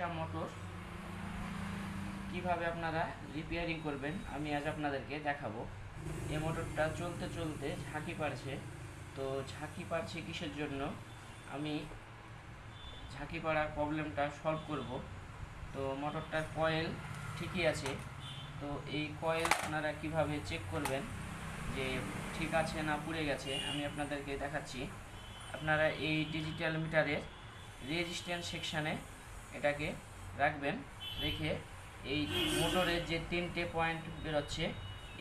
Motor কীভাবে আপনারা repairing করবেন, আমি আজ আপনাদেরকে দেখাবো। এই মোটরটা চলতে চলতে ঝাঁকি পারছে। তো ঝাঁকি পারছে কিসের জন্য? আমি ঝাঁকি পাড়ার প্রবলেমটা সলভ করব। তো মোটরটার কয়েল ঠিকই আছে। তো এই কয়েল আপনারা কীভাবে চেক করবেন যে ঠিক আছে না পুড়ে গেছে, আমি আপনাদেরকে দেখাচ্ছি। আপনারা এই ডিজিটাল মিটারের রেজিস্ট্যান্স সেকশানে এটাকে রাখবেন, রেখে এই মোটরের যে তিনটে পয়েন্ট বেরোচ্ছে,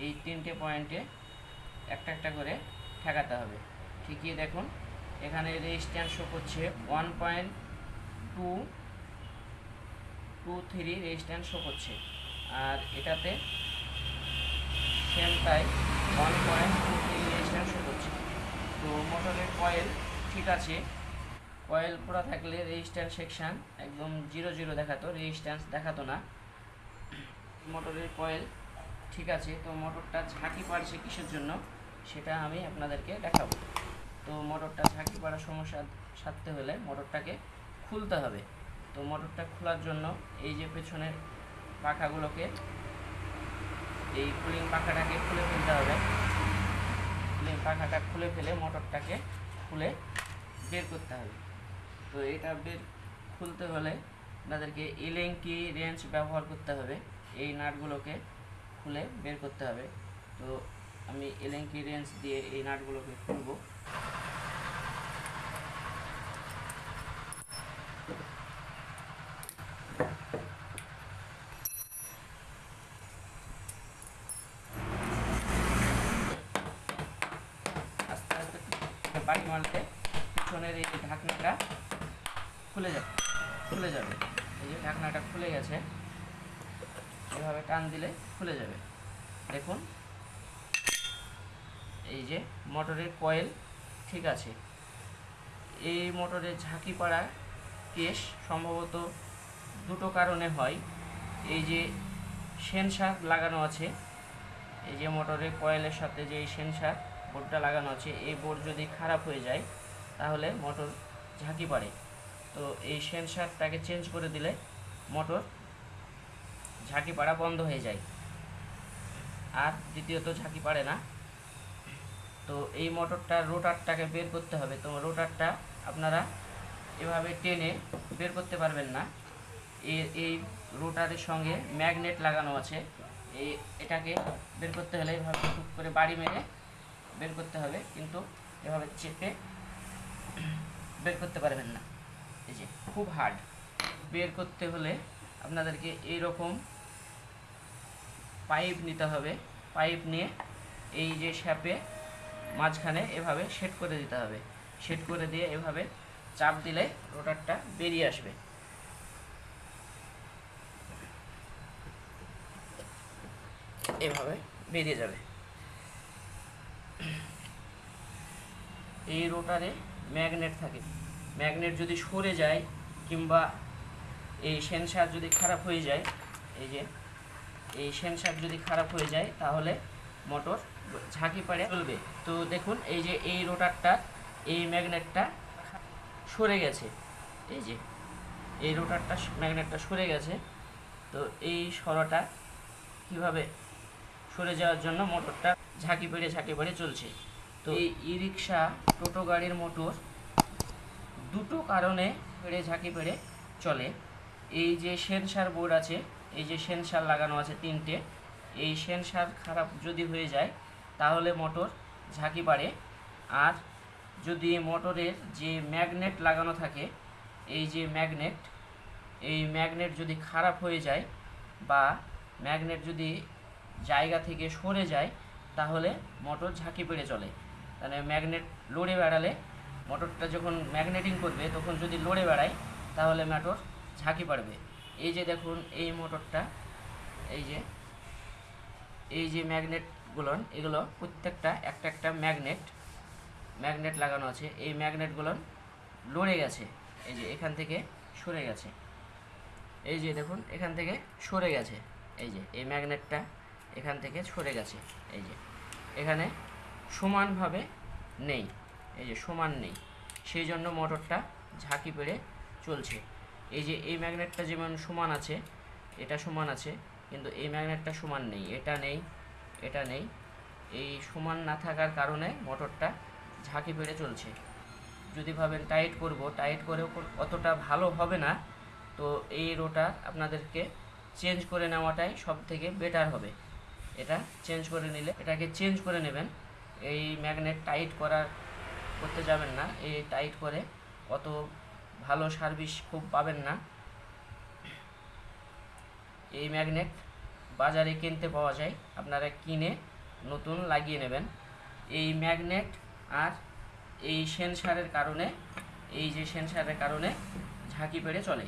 এই তিনটে পয়েন্টে একটা একটা করে ঠেকাতে হবে। ঠিকই দেখুন, এখানে রেজিস্ট্যান্স শো করছে one point two two three resistance show করছে। আর এটাতে সেম তাই one point two three resistance show করছে। তো মোটরের কয়েল ঠিক আছে কয়েল পুরো থাকলে রেজিস্ট্যান্স সেকশন একদম জিরো জিরো দেখাতো রেজিস্ট্যান্স দেখাতো না। মোটরের কয়েল ঠিক আছে, তো মোটরটা ঝাঁকি পাড়ছে কিসের জন্য? সেটা আমি আপনাদেরকে দেখাবো। তো মোটরটা ঝাঁকি পাড়ার সমস্যা সারতে হলে মোটরটাকে খুলতে হবে। তো মোটরটা খোলার জন্য এই যে পেছনের পাখাগুলোকে, এই কুলিং পাখাটাকে খুলে ফেলতে হবে। কুলিং পাখাটা খুলে ফেলে মোটরটাকে খুলে বের করতে হবে। তো এটা বের খুলতে হলে আপনাদেরকে এলেঙ্কি রেঞ্চ ব্যবহার করতে হবে। এই নাটগুলোকে খুলে বের করতে হবে। তো আমি এলেঙ্কি রেঞ্চ দিয়ে এই নাটগুলোকে খুলবো। আস্তে আস্তে বাড়ি মারতে, পিছনের এই ঢাকনাটা খুলে যাবে খুলে যাবে। এই যে ঢাকনাটা খুলে গেছে, এভাবে টান দিলে খুলে যাবে। দেখুন, এই যে মোটরের কয়েল ঠিক আছে। এই মোটরের ঝাঁকি পাড়া কেস সম্ভবত দুটো কারণে হয়। এই যে সেন্সার লাগানো আছে, এই যে মোটরের কয়েলের সাথে যে এই সেন্সার বোর্ডটা লাগানো আছে, এই বোর্ড যদি খারাপ হয়ে যায়, তাহলে মোটর ঝাঁকি পারে তো এই সেন্সারটাকে চেঞ্জ করে দিলে মোটর ঝাঁকি পাড়া বন্ধ হয়ে যায়। আর দ্বিতীয়ত ঝাঁকি পারে না। তো এই মোটরটার রোটারটাকে বের করতে হবে। তো রোটারটা আপনারা এভাবে টেনে বের করতে পারবেন না। এই রোটারের সঙ্গে ম্যাগনেট লাগানো আছে। এই এটাকে বের করতে হলে এভাবে টুক করে বাড়ি মেরে বের করতে হবে। কিন্তু এভাবে চেপে বের করতে পারবেন না। এই যে খুব হার্ড বের করতে হলে আপনাদেরকে এই রকম পাইপ নিতে হবে। পাইপ নিয়ে এই যে শ্যাপে মাঝখানে এভাবে সেট করে দিতে হবে। সেট করে দিয়ে এভাবে চাপ দিলে রোটারটা বেরিয়ে আসবে। এভাবে বেরিয়ে যাবে। এই রোটারে ম্যাগনেট থাকে। ম্যাগনেট যদি সরে যায় কিংবা এই সেন্সার যদি খারাপ হয়ে যায়, এই যে, এই সেন্সার যদি খারাপ হয়ে যায়, তাহলে মোটর ঝাঁকি পাড়ে চলবে। তো দেখুন, এই যে এই রোটারটা, এই ম্যাগনেটটা সরে গেছে। এই যে, এই রোটারটা, ম্যাগনেটটা সরে গেছে। তো এই সরাটা কীভাবে সরে যাওয়ার জন্য মোটরটা ঝাঁকি পেড়ে ঝাঁকি পেড়ে চলছে? তো এই ই রিক্সা টোটো গাড়ির মোটর দুটো কারণে পেড়ে ঝাঁকি পেড়ে চলে। এই যে সেন্সার বোর্ড আছে, এই যে সেন্সার লাগানো আছে তিনটে, এই সেন্সার খারাপ যদি হয়ে যায়, তাহলে মোটর ঝাঁকি পারে আর যদি মোটরের যে ম্যাগনেট লাগানো থাকে, এই যে ম্যাগনেট, এই ম্যাগনেট যদি খারাপ হয়ে যায় বা ম্যাগনেট যদি জায়গা থেকে সরে যায়, তাহলে মোটর ঝাঁকি পেড়ে চলে। তাহলে ম্যাগনেট লড়ে বেড়ালে মোটরটা যখন ম্যাগনেটিং করবে, তখন যদি লড়ে বেড়ায়, তাহলে মোটর ঝাঁকি পারবে এই যে দেখুন, এই মোটরটা, এই যে এই যে ম্যাগনেটগুলো এগুলো প্রত্যেকটা একটা একটা ম্যাগনেট ম্যাগনেট লাগানো আছে। এই ম্যাগনেটগুলো লড়ে গেছে। এই যে এখান থেকে সরে গেছে। এই যে দেখুন, এখান থেকে সরে গেছে। এই যে, এই ম্যাগনেটটা এখান থেকে সরে গেছে। এই যে, এখানে সমানভাবে নেই। এই যে সমান নেই, সেই জন্য মোটরটা ঝাঁকি পেড়ে চলছে। এই যে এই ম্যাগনেটটা যেমন সমান আছে, এটা সমান আছে, কিন্তু এই ম্যাগনেটটা সমান নেই, এটা নেই এটা নেই। এই সমান না থাকার কারণে মোটরটা ঝাঁকি পেড়ে চলছে। যদি ভাবেন টাইট করব, টাইট করেও অতটা ভালো হবে না, তো এই রোটা আপনাদেরকে চেঞ্জ করে নেওয়াটাই সব থেকে বেটার হবে। এটা চেঞ্জ করে নিলে, এটাকে চেঞ্জ করে নেবেন। এই ম্যাগনেট টাইট করার করতে যাবেন না, এই টাইট করে। অত ভালো সার্ভিস খুব পাবেন না। এই ম্যাগনেট বাজারে কিনতে পাওয়া যায়। আপনারা কিনে নতুন লাগিয়ে নেবেন। এই ম্যাগনেট আর এই সেন্সারের কারণে, এই যে সেন্সারের কারণে ঝাঁকি পেড়ে চলে।